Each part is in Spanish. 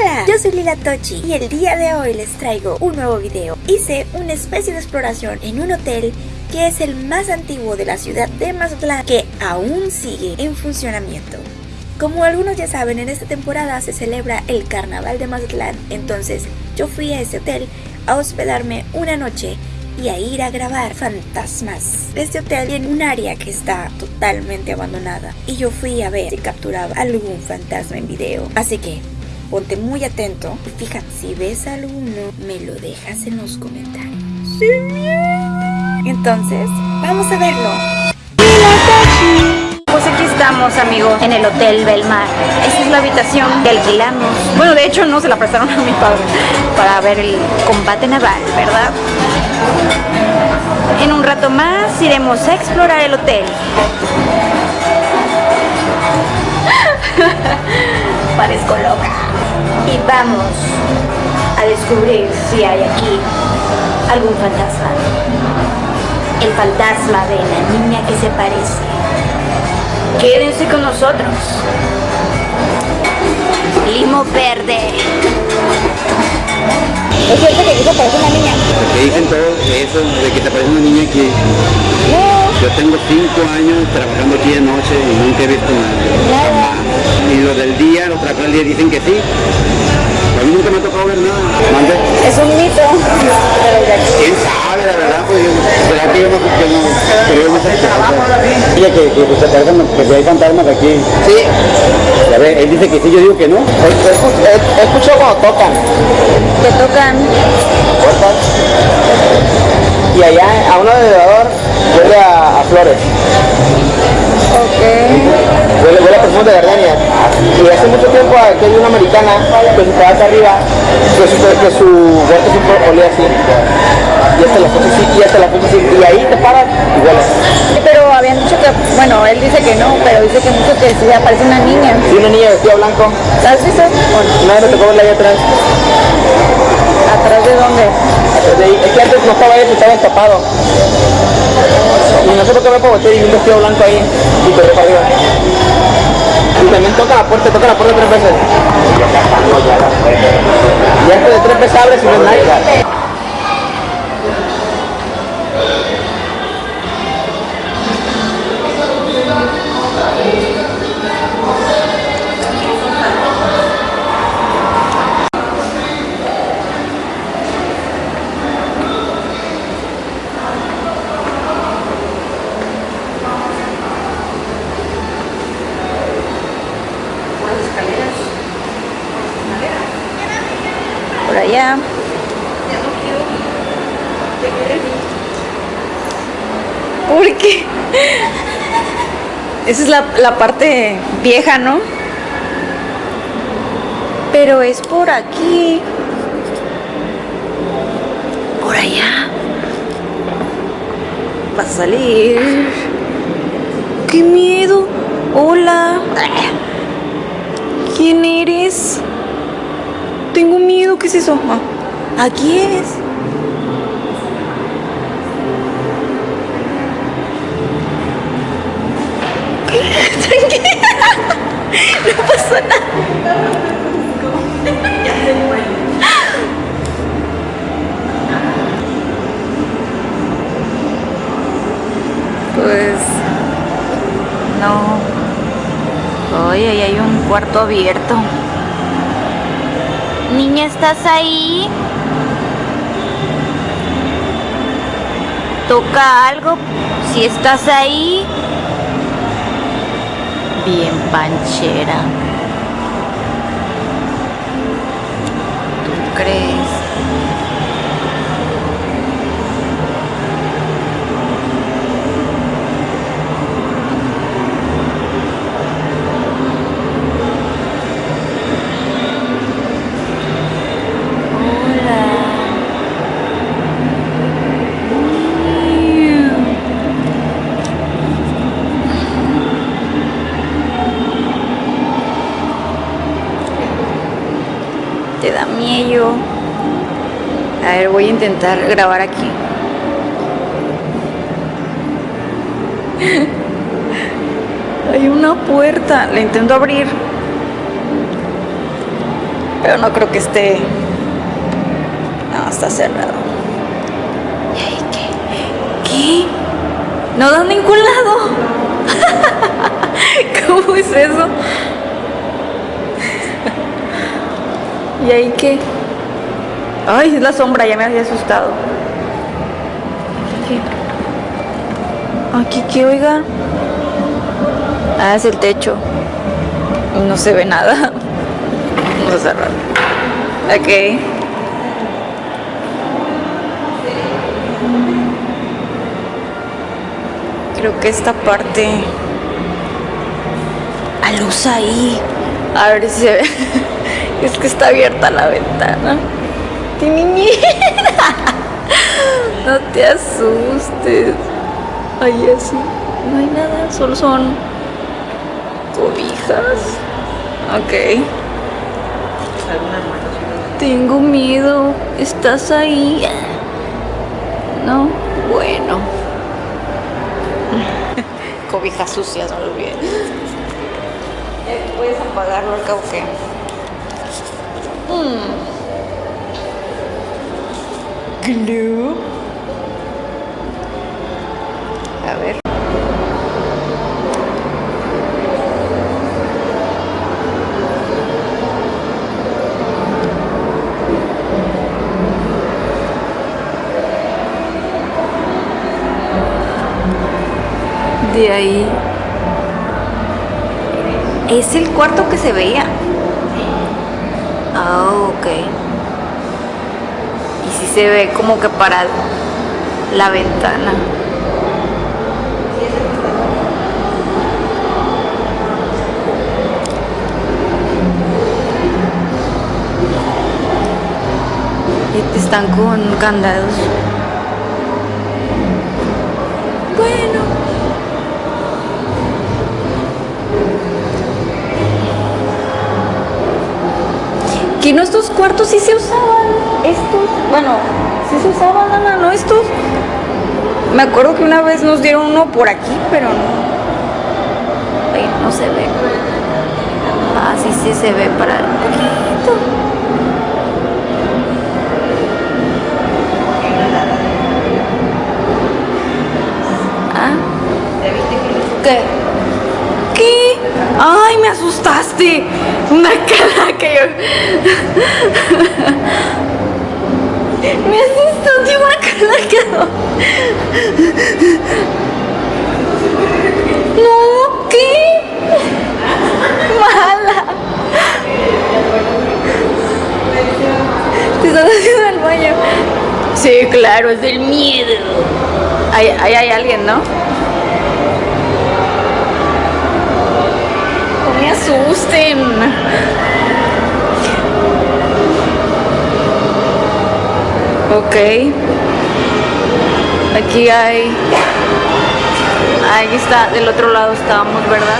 Hola, yo soy Lila Tochi y el día de hoy les traigo un nuevo video. Hice una especie de exploración en un hotel que es el más antiguo de la ciudad de Mazatlán que aún sigue en funcionamiento. Como algunos ya saben, en esta temporada se celebra el Carnaval de Mazatlán, entonces yo fui a ese hotel a hospedarme una noche y a ir a grabar fantasmas. Este hotel tiene un área que está totalmente abandonada y yo fui a ver si capturaba algún fantasma en video. Así que ponte muy atento y fíjate, si ves alguno, me lo dejas en los comentarios. Entonces, vamos a verlo. Pues aquí estamos, amigos, en el Hotel Belmar. Esta es la habitación que alquilamos. Bueno, de hecho no se la prestaron a mi padre para ver el combate naval, ¿verdad? En un rato más iremos a explorar el hotel. Parezco loca. Y vamos a descubrir si hay aquí algún fantasma. El fantasma de la niña que se parece. Quédense con nosotros. Limo verde. ¿Es cierto que parece una niña? Que dicen todo eso de que te parece una niña aquí. Yo tengo cinco años trabajando aquí de noche y nunca he visto nada. Jamás. Y lo del día, lo trajo el día, dicen que sí. A mí nunca me ha tocado ver nada. ¿Mande? Es un mito. ¿Quién sabe, la verdad? Pues yo, ¿será que yo no, que no, que yo no sé? Que, que, se parecen, que si hay fantasmas aquí. Sí, Ya ve, él dice que sí, yo digo que no. he, he- he escuchado cuando tocan. Te tocan. Cortan. Y allá a un alrededor huele a, a flores. Perfume de gardenia. Y hace mucho tiempo aquí hay una americana que se queda acá arriba, que su, que su huerto siempre olía así. Y hasta la foto así, y hasta la foto así. Y ahí te paras y hueles. Pero habían dicho que, bueno, él dice que no, pero dice que mucho que sí aparece una niña. Sí, una niña vestida de blanco. ¿Has visto? Una vez me tocó verla ahí atrás. ¿Atrás de dónde? Atrás de ahí. Es que antes no estaba eso, estaba tapado. Y no sé por qué me puedo y un vestido blanco ahí y corrí para arriba. Y también toca la puerta, toca la puerta tres veces. Y antes de tres veces abre si no es nadie. Esa es la, la parte vieja, ¿no? Pero es por aquí. Por allá. Va a salir. ¡Qué miedo! Hola. ¿Quién eres? Tengo miedo, ¿qué es eso? Ah, aquí es. Tranquila. No pasa nada. Pues no. Oye, ahí hay un cuarto abierto. Niña, ¿estás ahí? Toca algo. Si estás ahí. Bien panchera. ¿Tú crees? A ver, voy a intentar grabar aquí. Hay una puerta. La intento abrir. Pero no creo que esté... No, está cerrado. ¿Y ahí qué? ¿Qué? No da ningún lado. ¿Cómo es eso? ¿Y ahí qué? Ay, es la sombra, ya me había asustado. Aquí qué, oiga. Ah, es el techo. No se ve nada. Vamos a cerrar. Ok. Creo que esta parte... A luz ahí. A ver si se ve. Es que está abierta la ventana. No te asustes. Ahí así. No hay nada. Solo son cobijas. Ok. Tengo miedo. ¿Estás ahí? No. Bueno. Cobijas sucias, no lo olvides. ¿Puedes apagarlo qué? Mm. Glue. A ver. De ahí. Es el cuarto que se veía. Ok. Y si se ve como que para la ventana. Y Están con candados. Que no estos cuartos sí se usaban. Estos, bueno, sí se usaban, Ana, ¿no? Estos. Me acuerdo que una vez nos dieron uno por aquí, pero no. Ay, no se ve. Ah, sí, sí se ve para el poquito. Ah. ¿Qué? ¿Qué? ¡Ay, me asustaste! Una cara que yo... me asustaste una cara que no... No, ¿qué? Mala. Te estás haciendo el baño. Sí, claro, es del miedo. Ahí, ahí hay alguien, ¿no? Me asusten. Ok. Aquí hay... Ahí está, del otro lado estábamos, ¿verdad?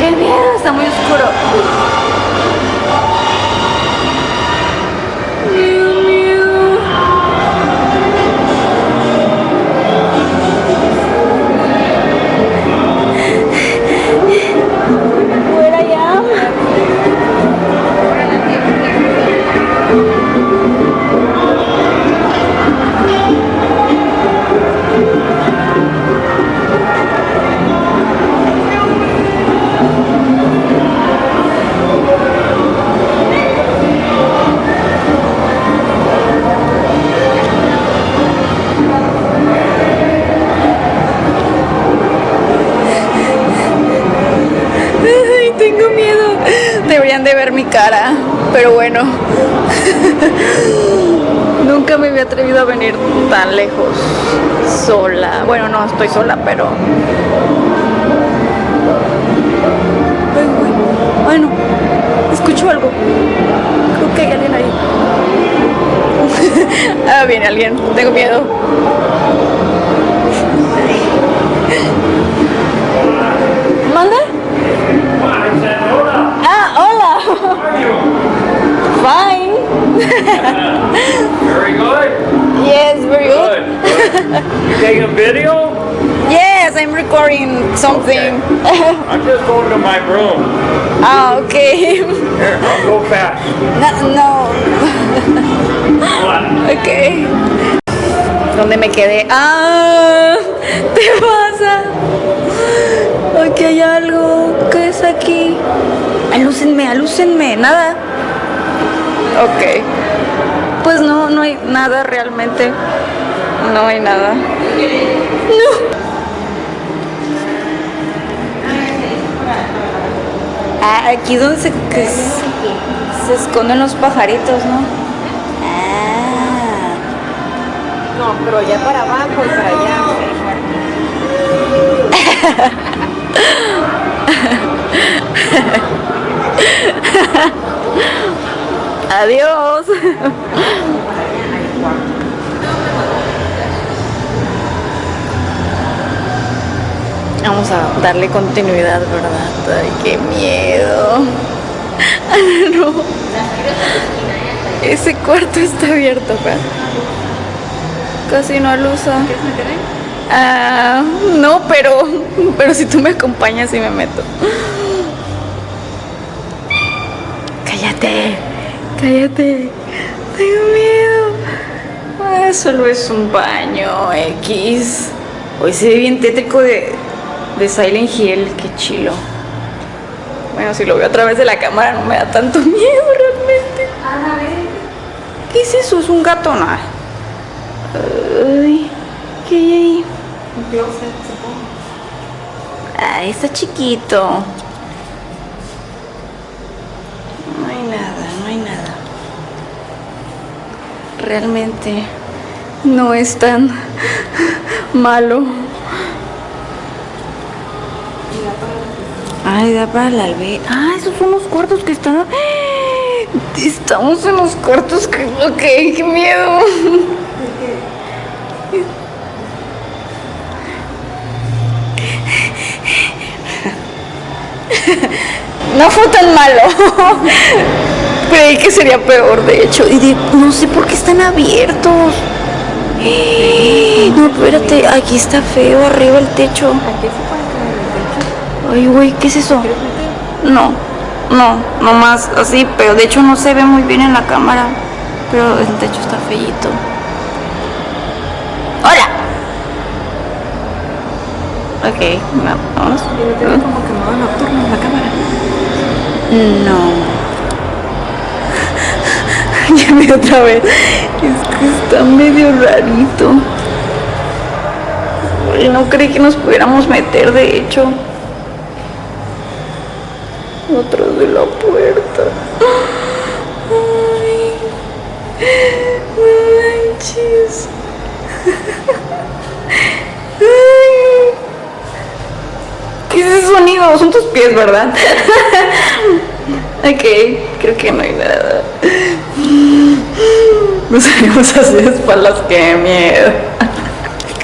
¡Qué miedo! Está muy oscuro. Pero bueno. Nunca me había atrevido a venir tan lejos sola. Bueno, no estoy sola, pero... Bueno, escucho algo. Creo que hay alguien ahí. ah, viene alguien. Tengo miedo. ¿Manda? Ah, hola. Fine. Very good. Yes, very good. Good. good. You taking a video? Yes, I'm recording something. I'm just going to my room. ah, okay. Here, I'll go fast. No, no. ok. ¿Dónde me quedé? ¡Ah! ¿Te pasa? Aquí hay algo. ¿Qué es aquí? Alúcenme, alúcenme. Nada. Ok. Pues no, no hay nada realmente. No hay nada. No. Ah, aquí donde se, que s- se esconden los pajaritos, ¿no? Ah. No, pero ya para abajo y para allá. Adiós. Vamos a darle continuidad, ¿verdad? Ay, qué miedo. No. Ese cuarto está abierto, ¿verdad? Casi no lo usa. Ah, no, pero, pero si tú me acompañas y me meto. Cállate, cállate. Tengo miedo. Ah, solo es un baño X. Hoy se ve bien tétrico de, de Silent Hill. Qué chilo. Bueno, si lo veo a través de la cámara no me da tanto miedo realmente. ¿Qué es eso? ¿Es un gato? No. Ay, ¿qué hay ahí? Ay, está chiquito. No hay nada, no hay nada. Realmente no es tan malo. Ay, da para la albe. Ah, esos son los cuartos que están. Estamos en los cuartos que. Ok, qué miedo. No fue tan malo. Creí que sería peor, de hecho. Y de- no sé por qué están abiertos. No, espérate, aquí está feo arriba el techo. Ay, güey, ¿qué es eso? No, no, nomás así, pero de hecho no se ve muy bien en la cámara. Pero el techo está feíto. ¡Hola! Ok, vamos. Como que en la cámara. No. Vi otra vez. Es que está medio rarito. No creí que nos pudiéramos meter, de hecho. Otros de la puerta. Ay. No manches. Ay. ¿Qué es ese sonido? Son tus pies, ¿verdad? ok, creo que no hay nada. Nos salimos así de espaldas, qué miedo.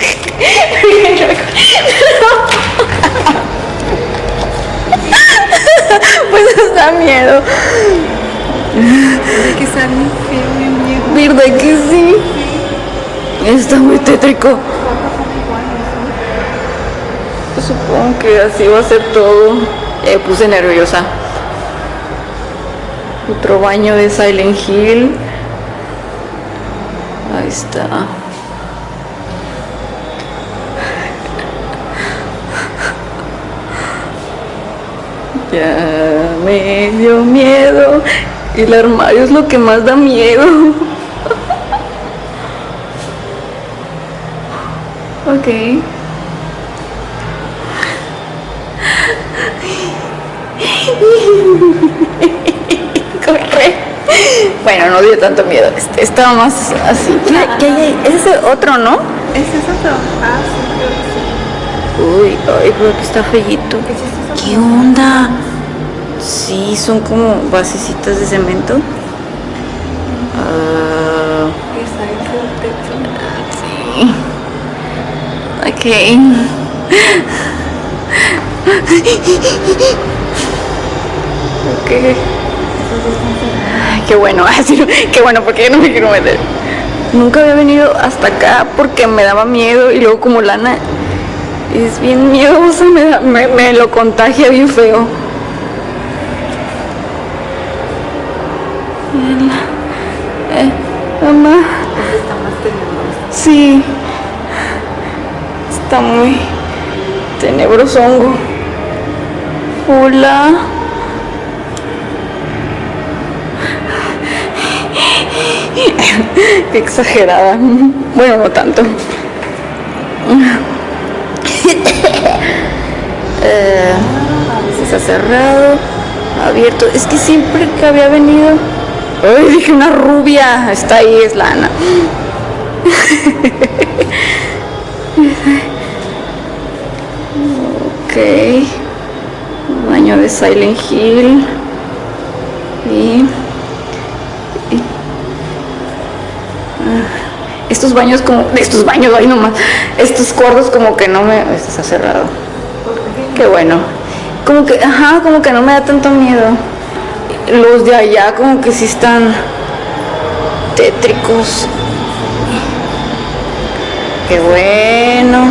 pues nos da miedo. que feo. ¿Verdad que sí? Está muy tétrico. Supongo que así va a ser todo. Me puse nerviosa. Otro baño de Silent Hill. Está. Ya me dio miedo. El armario es lo que más da miedo. ok. Bueno, no dio tanto miedo. Este estaba más así. ¿Qué, qué hay ahí? Ese es otro, ¿no? ¿Ese es otro? Ah, sí, creo que sí. Uy, ay, pero aquí está fellito. ¿Qué onda? Sí, son como basecitas de cemento. Ah, techo. sí. Ok. Ok. Qué bueno, así, qué bueno, porque yo no me quiero meter. Nunca había venido hasta acá porque me daba miedo y luego como lana Es bien miedoso, me, me, lo contagia bien feo. Eh, mamá. Sí. Está muy tenebroso hongo. Hola. Qué exagerada. Bueno, no tanto. Eh, si está cerrado, abierto. Es que siempre que había venido. Ay, dije una rubia. Está ahí, es lana. ok. Baño de Silent Hill. Y- estos baños como. Estos baños, ahí nomás. Estos cuartos como que no me. Está cerrado. Qué bueno. Como que, ajá, como que no me da tanto miedo. Los de allá como que sí están tétricos. Qué bueno.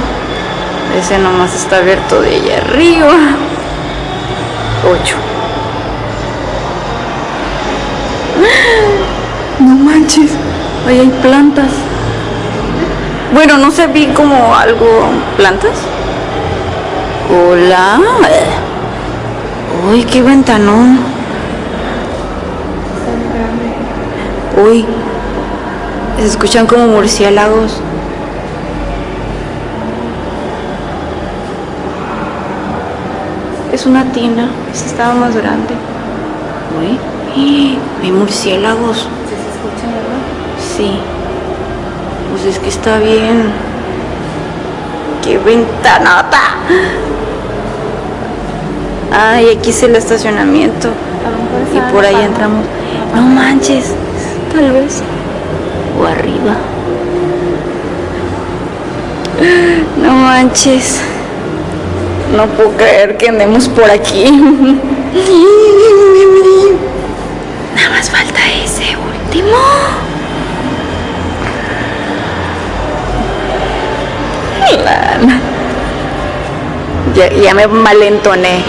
Ese nomás está abierto de allá arriba. Ocho. No manches. Ahí hay plantas. Bueno, no sé, vi como algo. ¿Plantas? Hola. Uy, qué ventanón. Uy. Se escuchan como murciélagos. Es una tina. Esta estaba más grande. Uy. Hay murciélagos. ¿Se escuchan, verdad? Sí. Pues es que está bien. ¡Qué ventanota! Ay, aquí es el estacionamiento. Y por ahí entramos. No manches, tal vez. O arriba. No manches. No puedo creer que andemos por aquí. Nada más falta ese último. Ya, ya me malentoné.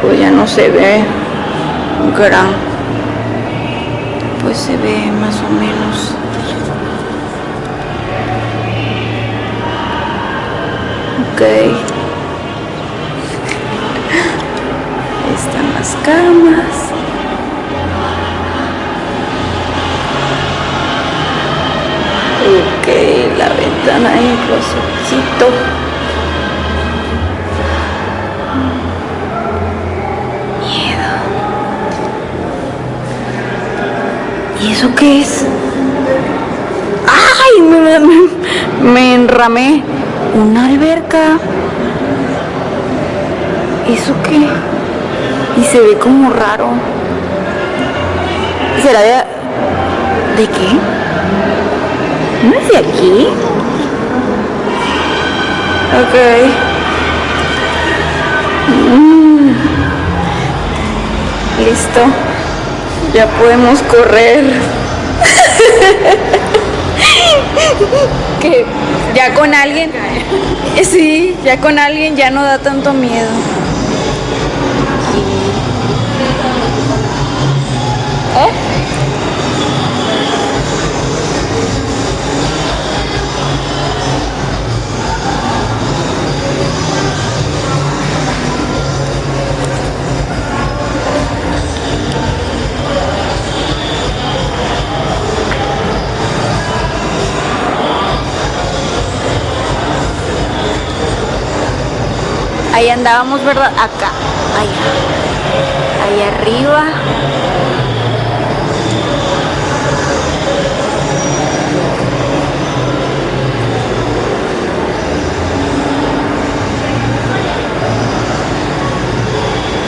Pues ya no se ve gran. Pues se ve más o menos. Ok. Ahí están las camas. La ventana el closetcito. Miedo. ¿Y eso qué es? ¡Ay! Me, me- me enramé. Una alberca. ¿Eso qué? Y se ve como raro. ¿Será de... ¿De qué? ¿No es de aquí? Ok. Mm. Listo. Ya podemos correr. que ya con alguien. Sí, ya con alguien ya no da tanto miedo. Ahí andábamos, ¿verdad? Acá. Allá. Ahí arriba.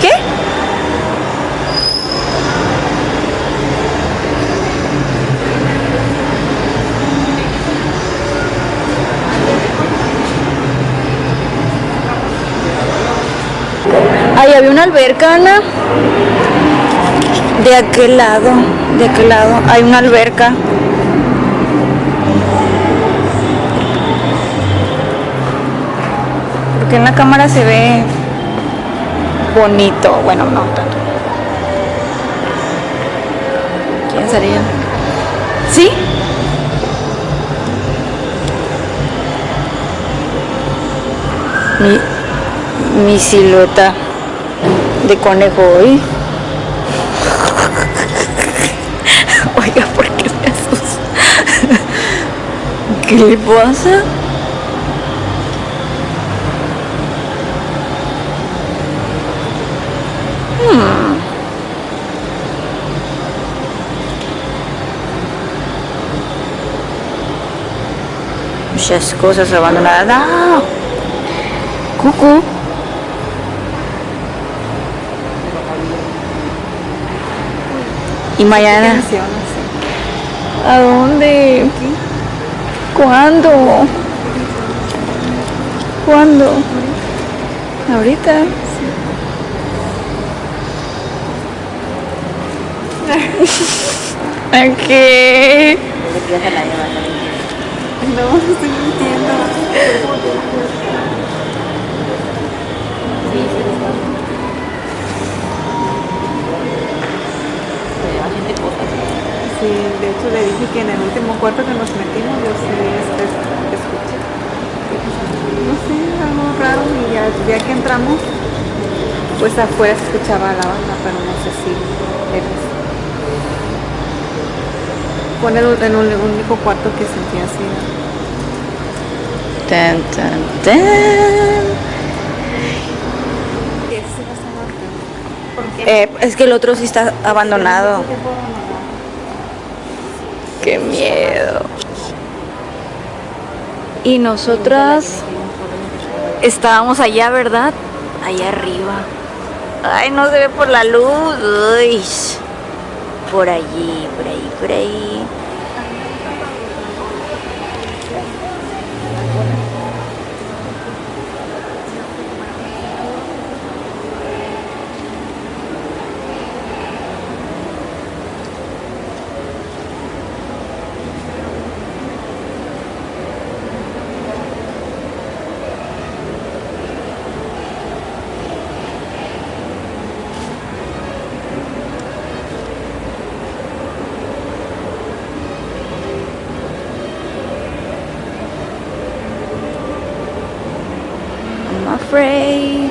¿Qué? Ahí había una alberca, Ana. De aquel lado, de aquel lado, hay una alberca. que en la cámara se ve bonito. Bueno, no tanto. ¿Quién sería? ¿Sí? Mi, mi silueta conejo hoy. Oiga, ¿por qué me asusta? ¿Qué le pasa? Muchas cosas abandonadas. ¡Ah! Cucu. Y mañana. ¿A dónde? ¿Cuándo? ¿Cuándo? ¿Ahorita? ¿A qué? No, estoy mintiendo. Hecho le dije que en el último cuarto que nos metimos yo sí este, escuché. No sé, algo raro y ya, ya que entramos, pues afuera se escuchaba la banda, pero no sé si eres. Fue en el, en el único cuarto que sentí así. Tan, tan, tan. Eh, es que el otro sí está abandonado. Y nosotras estábamos allá, ¿verdad? Allá arriba. Ay, no se ve por la luz. Uy. Por allí, por ahí, por ahí. I'm afraid.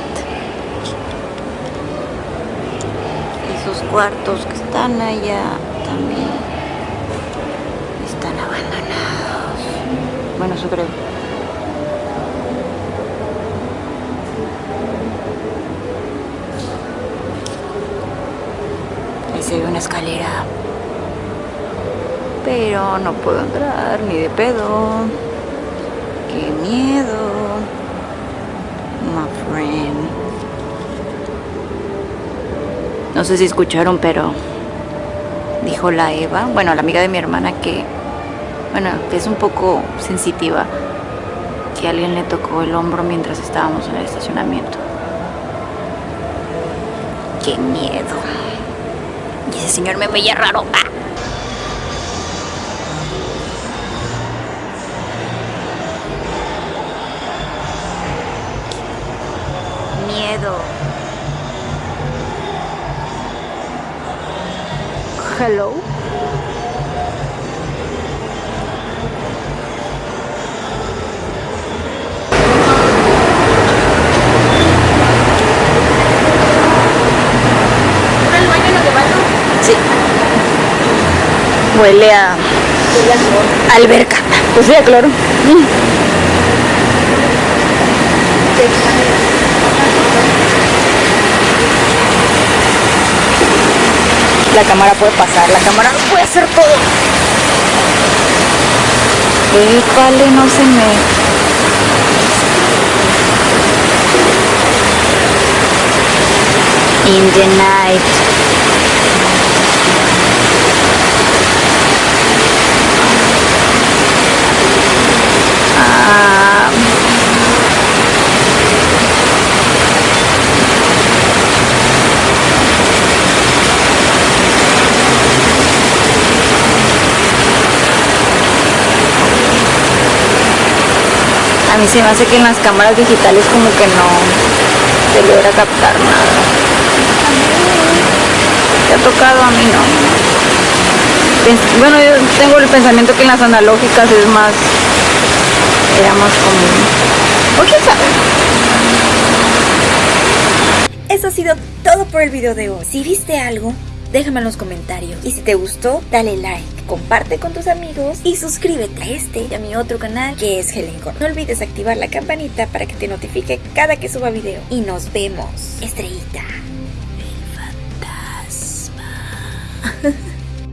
Esos cuartos que están allá también están abandonados. Bueno, eso creo. Ahí se ve una escalera. Pero no puedo entrar ni de pedo. Qué miedo. My friend. No sé si escucharon, pero dijo la Eva, bueno, la amiga de mi hermana que, bueno, que es un poco sensitiva, que alguien le tocó el hombro mientras estábamos en el estacionamiento. Qué miedo. Y ese señor me veía raro. ¡Ah! Huele a alberca. Pues sí, a cloro. La cámara puede pasar, la cámara puede hacer todo. Épale, no se me. In the night. Mí se me hace que en las cámaras digitales como que no se logra captar nada. ¿Te ha tocado? A mí no. Bueno, yo tengo el pensamiento que en las analógicas es más... Era más común. O quién. Eso ha sido todo por el video de hoy. Si viste algo, déjame en los comentarios. Y si te gustó, dale like, comparte con tus amigos y suscríbete a este y a mi otro canal que es Helen Cor. No olvides activar la campanita para que te notifique cada que suba video. Y nos vemos, estrellita.